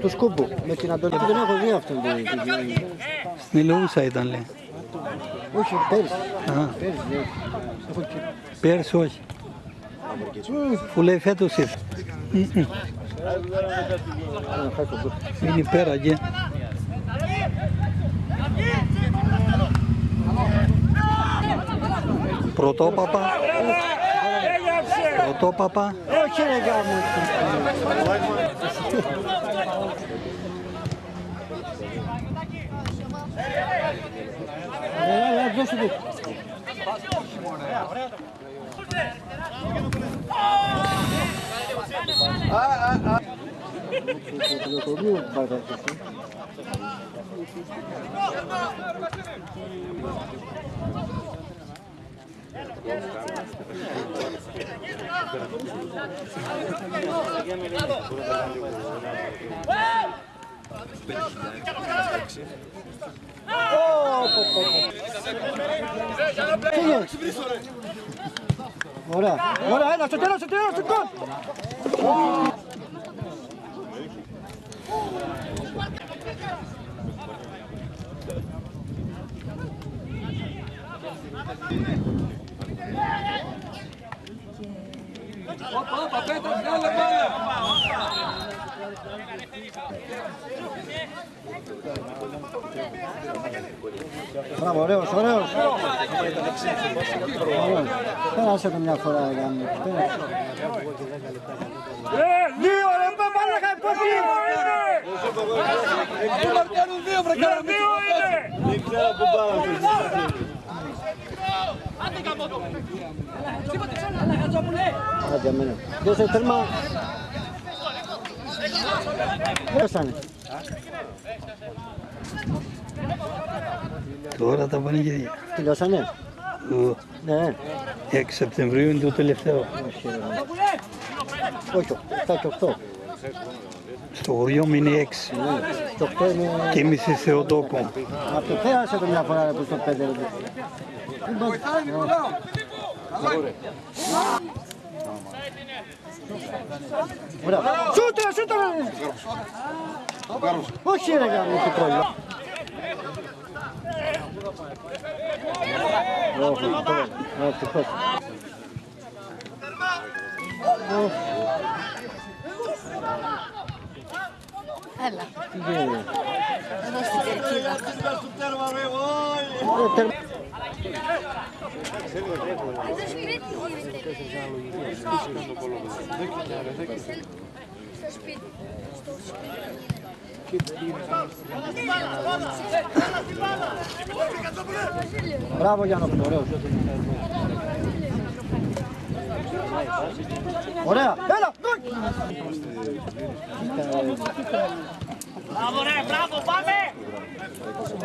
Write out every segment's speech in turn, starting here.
Του σκούμπου με την Αντωνία. Δεν έχω δει αυτόν τον. Στην Ηλεούσα ήταν λέει. Όχι, πέρυσι. Α, Πέρυσι, ναι. Έχω και... πέρσι όχι. Που λέει φέτος ήρθε. Ένα φάει τον κούμπο. Είναι πέρα και. Πρωτόπαπα. Πρωτόπαπα. Όχι ρε γάμο. Έλα, έλα, δώσε του. Ωραία, ωραία, έλα, στο τέλος, στο τέλος, στο τέλος. Μπράβο, ωραίος, ωραίος. Ωραίος. Πέρασε το μια φορά, ρε γάμο. Πέρασε. Δύο ρε παπάλακα εποχή! Του μαρκάρουν δύο βρε Δύο είναι! Άντε, αμένα. Δώσε τέρμα. Δώσανε. Τώρα τα πανηγύρια. Τελειώσανε; Ο Ναι. 6 Σεπτεμβρίου είναι το τελευταίο. Όχι, ρε γάμο. Όχι, 7 και 8. Στο χωριό μου είναι 6. Ναι. Και 8 είναι... Και εμείς στη Θεοτόκο. Αυτό πέρασε το μια φορά ρε, που στο 5 ρε. Ωραία. Σούτρα, σούτρα! Όχι ρε γάμο, τι πρόβλημα. Όχι, τώρα. Ευτυχώς. Ω, Έλα, τι γίνεται; εδώ στην κερκίδα. Ε, τερμα- Στο σπίτι. Μπράβο Γιάννο, ωραίος. Ωραία, έλα, γκολ! Μπράβο ρε, μπράβο, πάμε!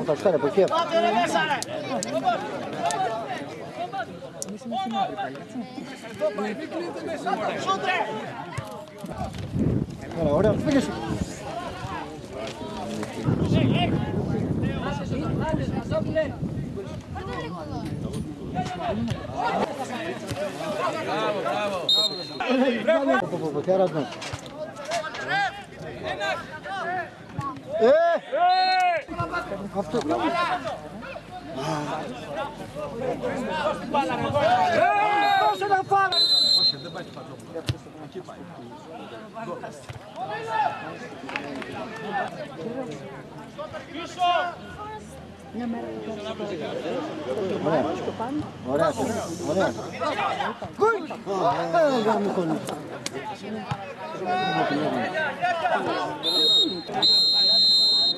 Ο Κασκάρ από εκεί. Πάτε ρε μέσα ρε! Σούτ ρε! Ωραία, ωραία, πήγες. Μπράβο, μπράβο. Πω, πω, τι άρας μας. Ε, αυτό. Δώσε να φάμε. Ωραία. Ωραία. Ωραία. Γκολ! Ε,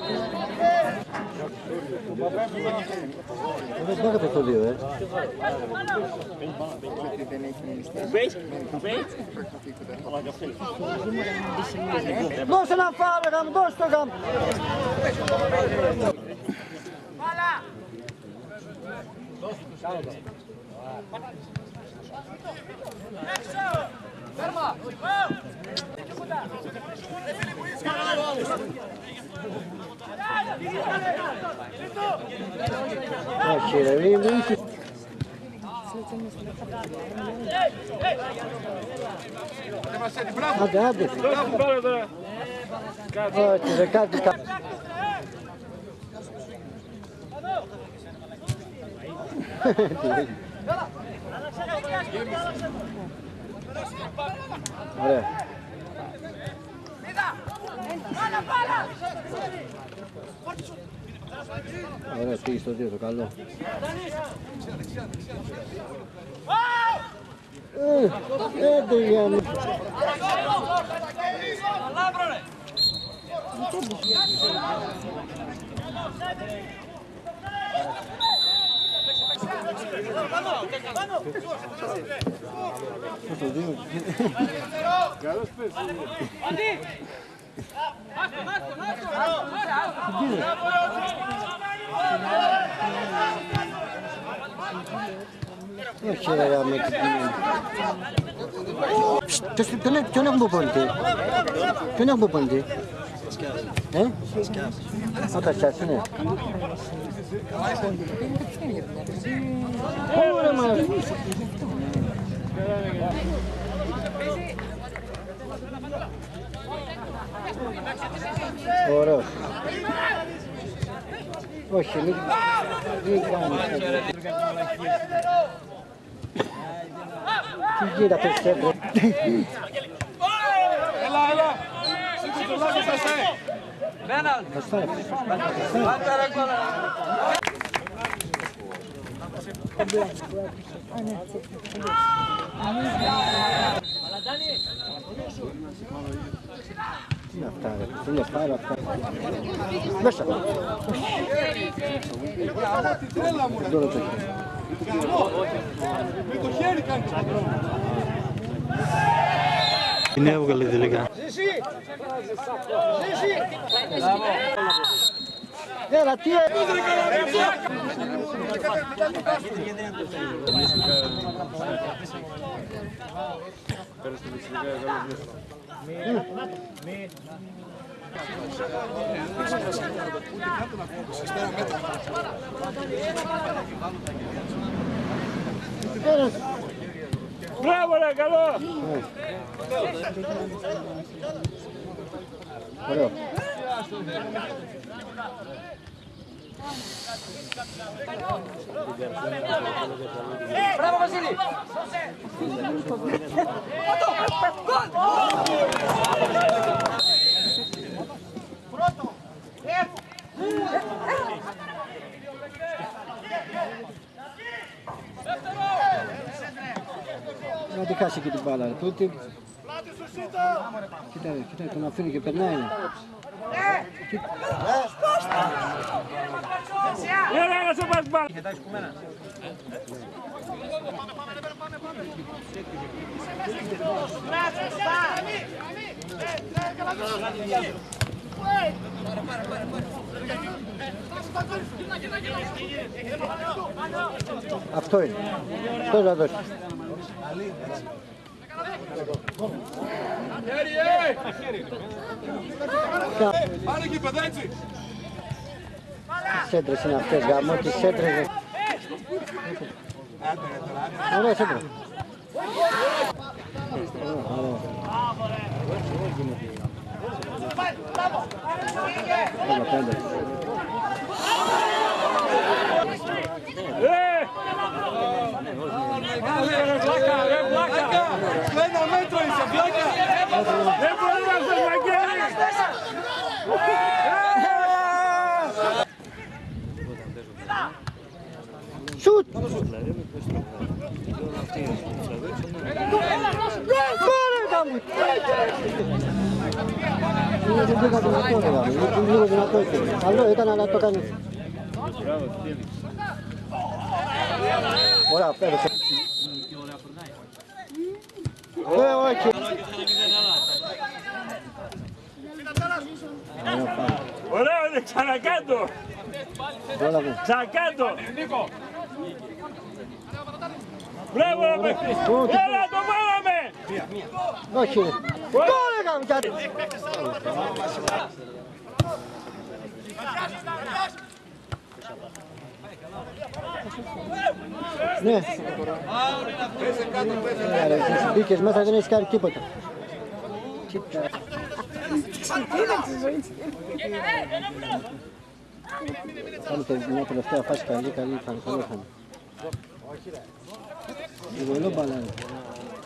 δεν μου κολλεί. Δεν μπάγατε το δύο, ε. Δώσε να φάμε, γαμ, δώσε το γαμ. Όχι ρε, μην μην είσαι. Άντε, άντε. Δώστε πάρε τώρα. Όχι ρε, κάτι κα- Ωραία. Ωραία, πήγε στο δύο, το καλό. Ε, Άντε για να... Στο δύο. Όχι ρε, με Ποιος- ποιον- Ποιον έχουμε προπονητή. Ποιον έχουμε προπονητή. Ε; Ο Τασιάς είναι. Ωραία μα. Ωραίος. Όχι, μην, μην κάνεις. Τι γίνεται αυτές τις έντρες. Έλα, έλα. Σήκω το λάθος σας, ε. Θα στάρει. Τι είναι αυτά ρε, τι είναι πάρα αυτά. Μέσα. Τρέλα μου, ρε. Τώρα το έχει. Με το χέρι κάνει το Είναι έβγαλε τελικά. Έλα, τι έγινε. Μπράβο, ρε, καλό. 버려. 브라보 바실리. 골! Χάσει και την μπάλα. ρε. Πού την- Κοίτα, ρε, κοίτα, τον αφήνει και περνάει. Ρε. Έλα, να σε πας μπάλα. Αυτό είναι. Αυτό θα δώσει. Χέρι, ε. Πάνε εκεί, παιδά, έτσι. Τις σέντρες είναι αυτές γάμο, τις σέντρες. ρε. Ωραία σέντρα. Έλα, πέντε. Ε. Ρε, βλάκα, Καλό ήταν αλλά το κάνει. Ωραία, πέρασε. Ε, όχι. Ωραία, πάμε. Ωραίο, είναι ξανακάτω. Πρόλαβε. Ξανακάτω. Μπράβο, ρε, παίχτη. Ω, τι- Έλα, το βάλαμε. Όχι. Γκολ έκαμε κάτι. Ναι. Ε, ρε, εσύ Μπήκες μέσα δεν έχεις κάνει τίποτα. Κοίτα. Κάνετε μια τελευταία φάση καλή, καλή, καλή, καλό είχαμε. Λίγο μπαλάνε.